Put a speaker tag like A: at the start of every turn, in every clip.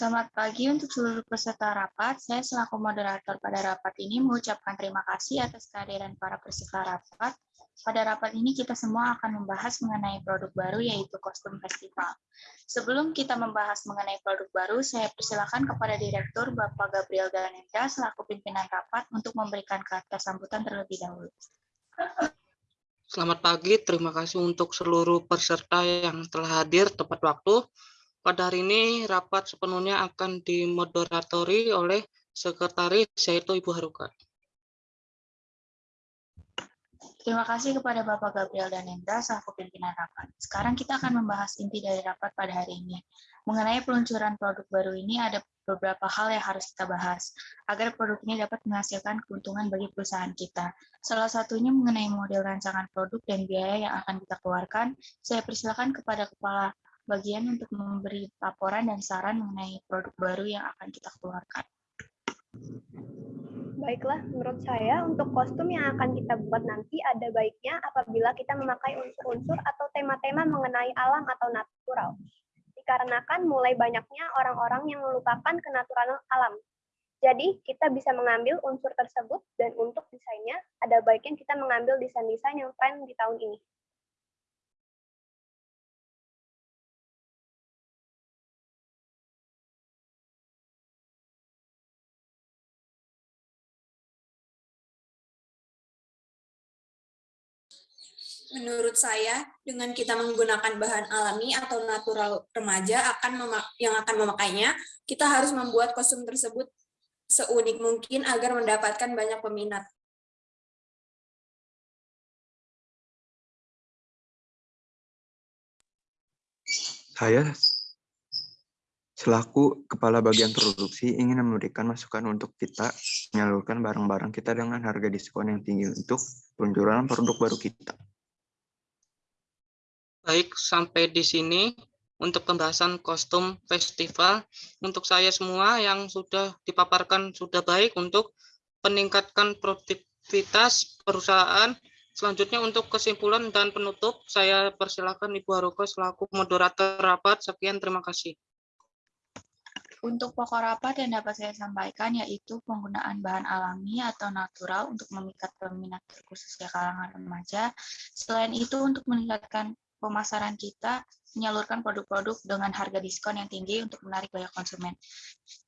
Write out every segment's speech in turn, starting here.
A: Selamat pagi untuk seluruh peserta rapat. Saya selaku moderator pada rapat ini mengucapkan terima kasih atas kehadiran para peserta rapat. Pada rapat ini kita semua akan membahas mengenai produk baru yaitu kostum festival. Sebelum kita membahas mengenai produk baru, saya persilakan kepada Direktur Bapak Gabriel Danendra selaku pimpinan rapat untuk memberikan kata sambutan terlebih dahulu.
B: Selamat pagi, terima kasih untuk seluruh peserta yang telah hadir tepat waktu. Pada hari ini, rapat sepenuhnya akan dimoderatori oleh Sekretaris, yaitu Ibu Haruka.
A: Terima kasih kepada Bapak Gabriel dan Endra selaku pimpinan rapat. Sekarang kita akan membahas inti dari rapat pada hari ini. Mengenai peluncuran produk baru ini ada beberapa hal yang harus kita bahas agar produk ini dapat menghasilkan keuntungan bagi perusahaan kita. Salah satunya mengenai model rancangan produk dan biaya yang akan kita keluarkan. Saya persilakan kepada Kepala Bagian untuk memberi laporan dan saran mengenai produk baru yang akan kita keluarkan.
C: Baiklah, menurut saya untuk kostum yang akan kita buat nanti ada baiknya apabila kita memakai unsur-unsur atau tema-tema mengenai alam atau natural. Dikarenakan mulai banyaknya orang-orang yang melupakan kenaturalan alam. Jadi, kita bisa mengambil unsur tersebut dan untuk desainnya, ada baiknya kita mengambil desain-desain yang tren di tahun ini.
D: Menurut saya dengan kita menggunakan bahan alami atau natural remaja akan yang akan memakainya, kita harus membuat kostum tersebut seunik mungkin agar mendapatkan banyak peminat.
E: Saya selaku kepala bagian produksi ingin memberikan masukan untuk kita menyalurkan barang-barang kita dengan harga diskon yang tinggi untuk peluncuran produk baru kita.
B: Baik, sampai di sini untuk pembahasan kostum festival. Untuk saya semua yang sudah dipaparkan sudah baik untuk meningkatkan produktivitas perusahaan. Selanjutnya untuk kesimpulan dan penutup, saya persilakan Ibu Haruko selaku moderator rapat. Sekian, terima kasih.
A: Untuk pokok rapat yang dapat saya sampaikan yaitu penggunaan bahan alami atau natural untuk memikat peminat khususnya kalangan remaja. Selain itu untuk meningkatkan pemasaran kita menyalurkan produk-produk dengan harga diskon yang tinggi untuk menarik banyak konsumen.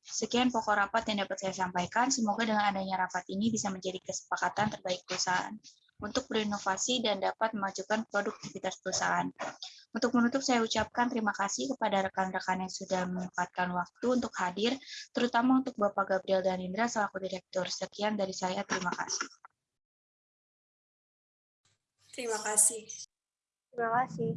A: Sekian pokok rapat yang dapat saya sampaikan. Semoga dengan adanya rapat ini bisa menjadi kesepakatan terbaik perusahaan untuk berinovasi dan dapat memajukan produktivitas perusahaan. Untuk menutup, saya ucapkan terima kasih kepada rekan-rekan yang sudah menyempatkan waktu untuk hadir, terutama untuk Bapak Gabriel dan Indra selaku Direktur. Sekian dari saya, terima kasih.
D: Terima kasih.
C: Terima kasih.